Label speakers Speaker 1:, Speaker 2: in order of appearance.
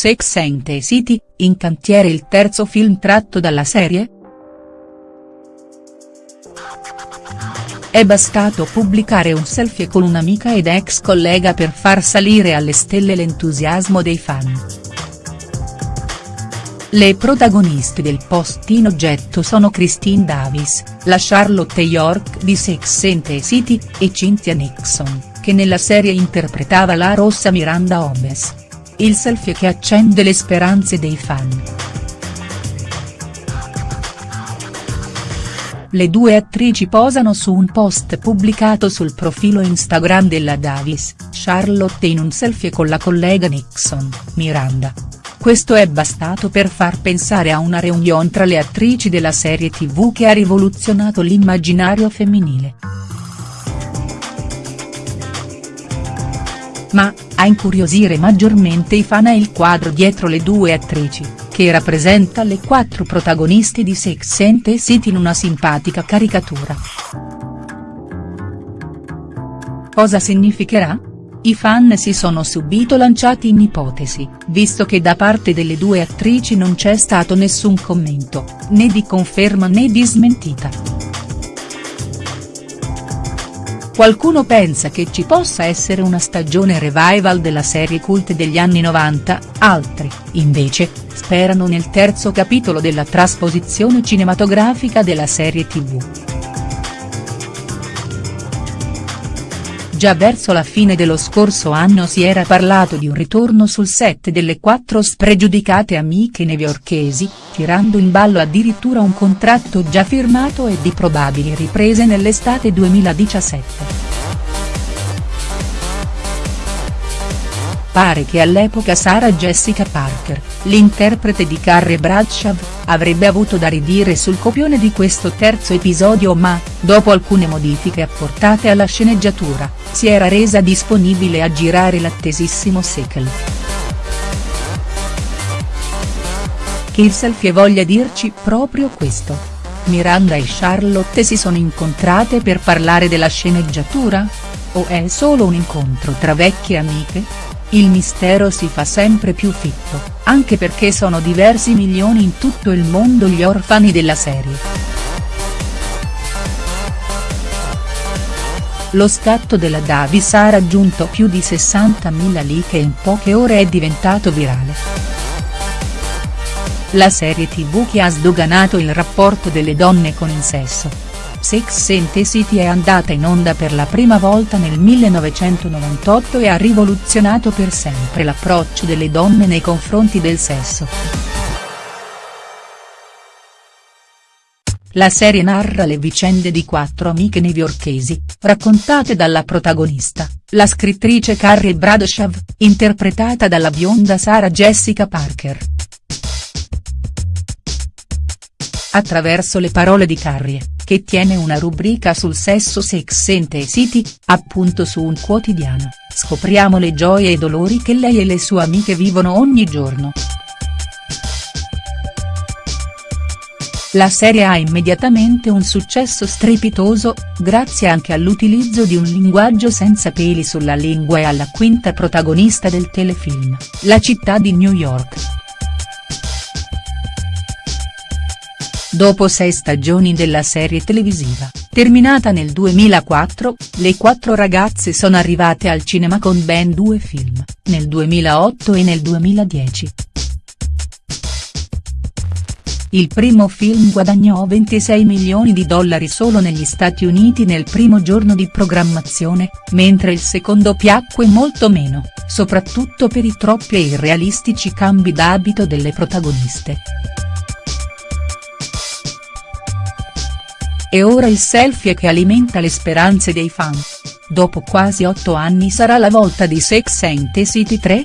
Speaker 1: Sex and the City, in cantiere il terzo film tratto dalla serie?. È bastato pubblicare un selfie con un'amica ed ex collega per far salire alle stelle l'entusiasmo dei fan. Le protagoniste del post in oggetto sono Christine Davis, la Charlotte York di Sex and the City, e Cynthia Nixon, che nella serie interpretava la rossa Miranda Holmes. Il selfie che accende le speranze dei fan. Le due attrici posano su un post pubblicato sul profilo Instagram della Davis, Charlotte in un selfie con la collega Nixon, Miranda. Questo è bastato per far pensare a una reunion tra le attrici della serie tv che ha rivoluzionato l'immaginario femminile. Ma, a incuriosire maggiormente i fan è il quadro dietro le due attrici, che rappresenta le quattro protagoniste di Sex and the City in una simpatica caricatura. Cosa significherà?. I fan si sono subito lanciati in ipotesi, visto che da parte delle due attrici non c'è stato nessun commento, né di conferma né di smentita. Qualcuno pensa che ci possa essere una stagione revival della serie cult degli anni 90, altri, invece, sperano nel terzo capitolo della trasposizione cinematografica della serie tv. Già verso la fine dello scorso anno si era parlato di un ritorno sul set delle quattro spregiudicate amiche newyorkesi, tirando in ballo addirittura un contratto già firmato e di probabili riprese nell'estate 2017. Pare che all'epoca Sarah Jessica Parker, l'interprete di Carrie Bradshaw, avrebbe avuto da ridire sul copione di questo terzo episodio ma, dopo alcune modifiche apportate alla sceneggiatura, si era resa disponibile a girare l'attesissimo sequel. Che il selfie voglia dirci proprio questo. Miranda e Charlotte si sono incontrate per parlare della sceneggiatura? O è solo un incontro tra vecchie amiche?. Il mistero si fa sempre più fitto, anche perché sono diversi milioni in tutto il mondo gli orfani della serie. Lo scatto della Davis ha raggiunto più di 60.000 like e in poche ore è diventato virale. La serie tv che ha sdoganato il rapporto delle donne con il sesso, Sex and the City è andata in onda per la prima volta nel 1998 e ha rivoluzionato per sempre l'approccio delle donne nei confronti del sesso. La serie narra le vicende di quattro amiche newyorkesi, raccontate dalla protagonista, la scrittrice Carrie Bradshaw, interpretata dalla bionda Sarah Jessica Parker. Attraverso le parole di Carrie, che tiene una rubrica sul sesso Sex and City, appunto su un quotidiano, scopriamo le gioie e i dolori che lei e le sue amiche vivono ogni giorno. La serie ha immediatamente un successo strepitoso, grazie anche all'utilizzo di un linguaggio senza peli sulla lingua e alla quinta protagonista del telefilm, la città di New York. Dopo sei stagioni della serie televisiva, terminata nel 2004, le quattro ragazze sono arrivate al cinema con ben due film, nel 2008 e nel 2010. Il primo film guadagnò 26 milioni di dollari solo negli Stati Uniti nel primo giorno di programmazione, mentre il secondo piacque molto meno, soprattutto per i troppi e irrealistici cambi d'abito delle protagoniste. E ora il selfie che alimenta le speranze dei fan. Dopo quasi otto anni sarà la volta di Sex and the City 3?.